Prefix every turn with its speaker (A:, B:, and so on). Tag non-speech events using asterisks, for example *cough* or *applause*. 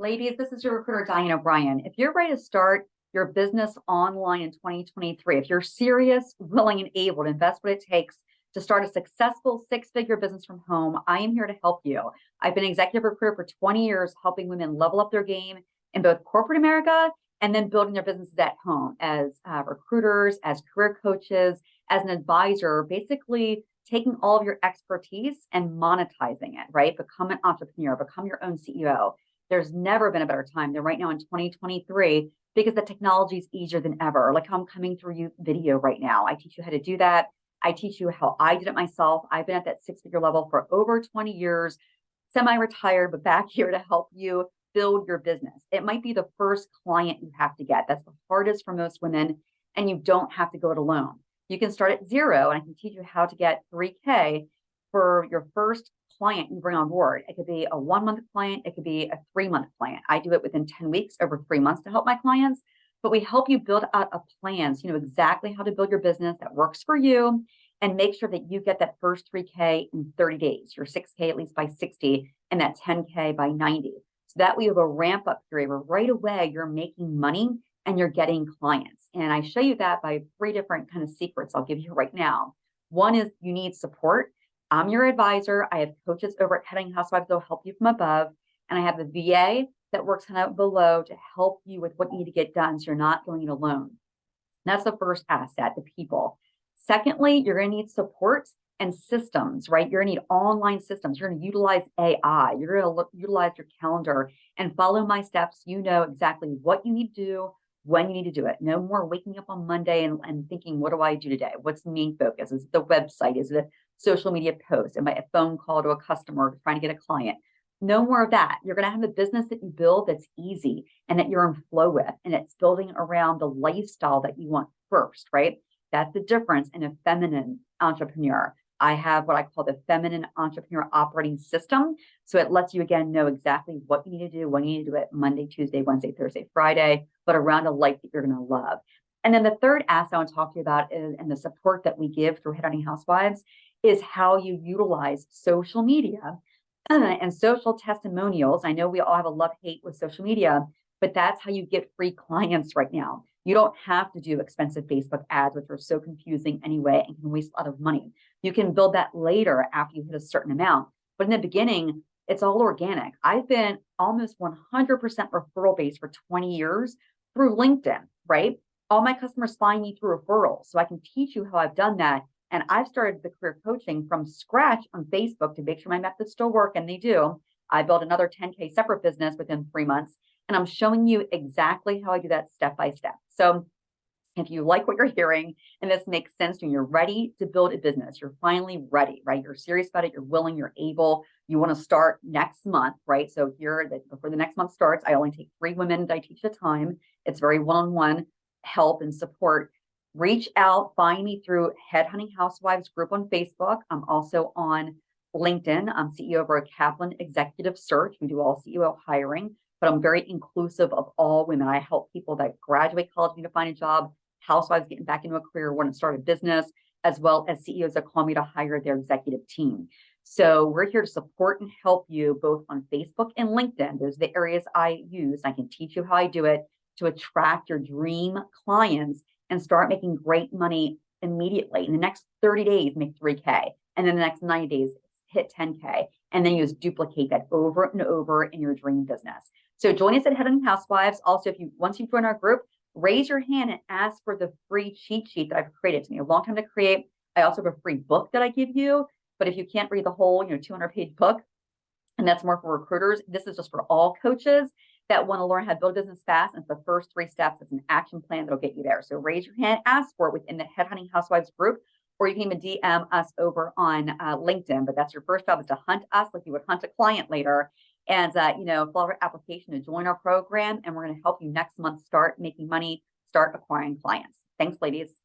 A: Ladies, this is your recruiter, Diane O'Brien. If you're ready to start your business online in 2023, if you're serious, willing, and able to invest what it takes to start a successful six-figure business from home, I am here to help you. I've been executive recruiter for 20 years, helping women level up their game in both corporate America and then building their businesses at home as uh, recruiters, as career coaches, as an advisor, basically taking all of your expertise and monetizing it, right? Become an entrepreneur, become your own CEO. There's never been a better time than right now in 2023 because the technology is easier than ever. Like I'm coming through you video right now. I teach you how to do that. I teach you how I did it myself. I've been at that six figure level for over 20 years, semi-retired, but back *laughs* here to help you build your business. It might be the first client you have to get. That's the hardest for most women. And you don't have to go it alone. You can start at zero and I can teach you how to get 3K for your first client you bring on board. It could be a one month client, it could be a three month client. I do it within 10 weeks over three months to help my clients, but we help you build out a plan so you know exactly how to build your business that works for you and make sure that you get that first 3K in 30 days, your 6K at least by 60, and that 10K by 90. So that we have a ramp up period where right away you're making money and you're getting clients. And I show you that by three different kind of secrets I'll give you right now. One is you need support. I'm your advisor. I have coaches over at Headhunting Housewives that'll help you from above. And I have a VA that works of below to help you with what you need to get done so you're not going it alone. That's the first asset, the people. Secondly, you're going to need support and systems, right? You're going to need online systems. You're going to utilize AI. You're going to look, utilize your calendar and follow my steps. You know exactly what you need to do, when you need to do it. No more waking up on Monday and, and thinking, what do I do today? What's the main focus? Is it the website? Is it social media post? Am a phone call to a customer trying to get a client? No more of that. You're going to have a business that you build that's easy and that you're in flow with, and it's building around the lifestyle that you want first, right? That's the difference in a feminine entrepreneur. I have what I call the feminine entrepreneur operating system. So it lets you again know exactly what you need to do, when you need to do it Monday, Tuesday, Wednesday, Thursday, Friday, but around a life that you're going to love. And then the third asset I want to talk to you about is, and the support that we give through Headhunting Housewives is how you utilize social media *clears throat* and social testimonials. I know we all have a love hate with social media, but that's how you get free clients right now. You don't have to do expensive Facebook ads, which are so confusing anyway and can waste a lot of money. You can build that later after you hit a certain amount. But in the beginning, it's all organic. I've been almost 100% referral based for 20 years through LinkedIn, right? All my customers find me through referrals. So I can teach you how I've done that. And I've started the career coaching from scratch on Facebook to make sure my methods still work, and they do. I built another 10K separate business within three months. And I'm showing you exactly how I do that step by step. So if you like what you're hearing and this makes sense and you're ready to build a business, you're finally ready, right? You're serious about it, you're willing, you're able, you want to start next month, right? So here, before the next month starts, I only take three women that I teach at a time. It's very one-on-one help and support. Reach out, find me through Headhunting Housewives group on Facebook. I'm also on LinkedIn. I'm CEO of a Kaplan Executive Search. We do all CEO hiring but I'm very inclusive of all women. I help people that graduate college need to find a job, housewives getting back into a career, want to start a business, as well as CEOs that call me to hire their executive team. So we're here to support and help you both on Facebook and LinkedIn. Those are the areas I use. I can teach you how I do it to attract your dream clients and start making great money immediately. In the next 30 days, make 3K. And then the next 90 days, hit 10K. And then you just duplicate that over and over in your dream business. So join us at Headhunting Housewives. Also, if you once you join our group, raise your hand and ask for the free cheat sheet that I've created. It's me a long time to create. I also have a free book that I give you. But if you can't read the whole, you know, 200 page book, and that's more for recruiters, this is just for all coaches that want to learn how to build business fast. And it's the first three steps. It's an action plan that'll get you there. So raise your hand, ask for it within the Headhunting Housewives group, or you can even DM us over on uh, LinkedIn. But that's your first job is to hunt us like you would hunt a client later and uh, you know, fill out our application to join our program. And we're going to help you next month start making money, start acquiring clients. Thanks, ladies.